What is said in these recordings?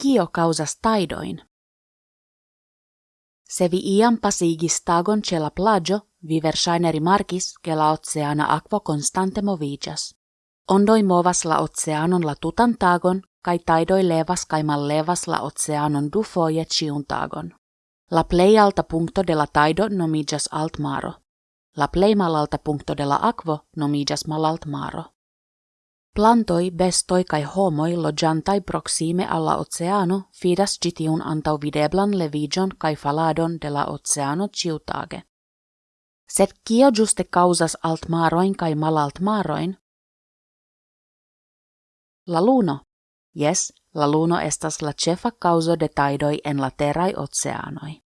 kio causas taidoin. Se vi iam pasigis tagon ce la plagio, viver shaineri markis, che la oceana aquo constante movigas. Ondoi movas la oceanon la tutan tagon, kai taidoi levas kai mal levas la oceanon du foje ciun tagon. La plei alta punto de la taido nomigas alt maro. La plei malalta punto de la aquo nomigas malalt maro. Plantoi, bestoi kai homoi lojantai proxime alla oceano fidas gitiun antau videblan levigion kai faladon de la oceano ciutage. Set kio juste causas alt maroin kai malalt maroin? La luno. Yes, la luno estas la cefa causo de taidoi en la terai oceanoi.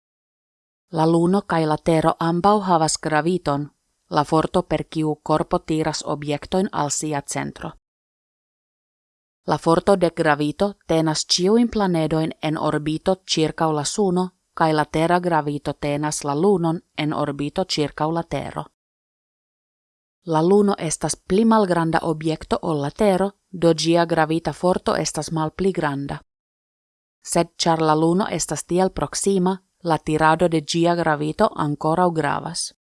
La luno kai la tero ambau havas graviton, la forto per kiu corpo tiras objektoin al sia centro. La forto de gravito tenas ciuin planedoin en orbito circa la suno, kai la terra gravito tenas la lunon en orbito circa la tero. La luno estas pli malgranda objekto ol la tero, do gia gravita forto estas malpli granda. Sed char la luno estas tiel proxima, la tirado de gia gravito ancora gravas.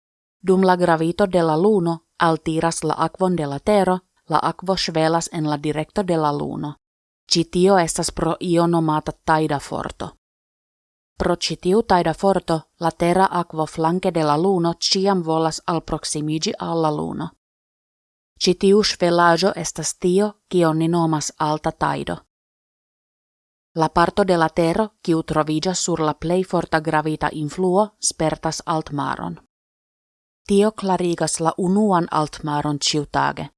Dum la gravito de la luno altiras la aquon de la tero, la aquo svelas en la directo de la luno. Citio estas pro io nomata taida forto. Pro citiu taida forto, la terra aquo flanque de la luno ciam volas al proximigi alla luno. Citiu svelajo estas tio, cio ni nomas alta taido. La parto de la terra, kiu trovigas sur la plei forta gravita influo, spertas altmaron. Tio clarigas la unuan altmaron ciutage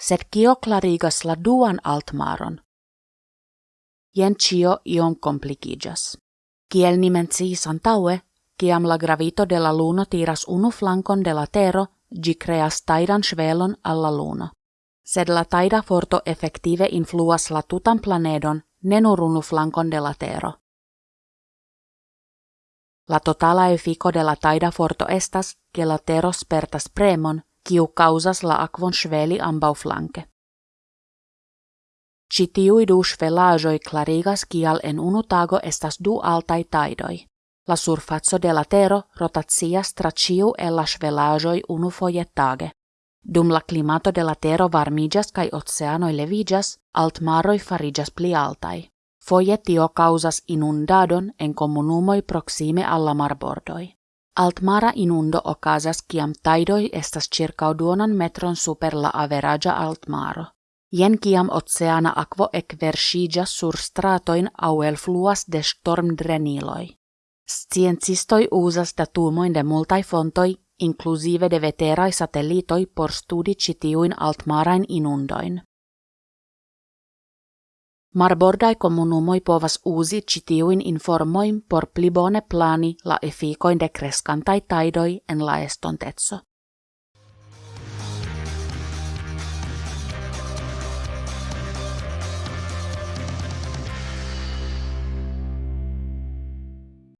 sed kio clarigas la duan altmaron. Jen cio ion komplikiĝas. Kiel ni menciis antaŭe, kiam la gravito de la luno tiras unu flankon de la tero, gi creas taidan svelon alla luno. Sed la taida forto efektive influas la tutan planedon, ne nur unu flankon de la tero. La totala efiko de la taida forto estas, ke la tero spertas premon, kiu causas la aquon sveli ambau flanke. Ci tiui du svelajoi clarigas kial en unu tago estas du altai taidoi. La surfazzo de la tero rotatias tra ciu e la svelajoi unu foie tage. Dum la climato de la tero varmigas kai oceanoi levigas, altmaroi farigas pli altai. Foie tio causas inundadon en comunumoi proxime alla marbordoi. Altmara inundo okazas kiam taidoi estas circa duonan metron super la averagia altmaro. Jen kiam oceana aquo ekversigas sur stratoin au el fluas de stormdreniloi. Sciencistoi usas datumoin de multai fontoi, inclusive de veterai satellitoi por studi citiuin altmarain inundoin. Marbordai komunumoi povas uzi citiuin informoin por pli bone plani la efikoin de kreskantai taidoi en la.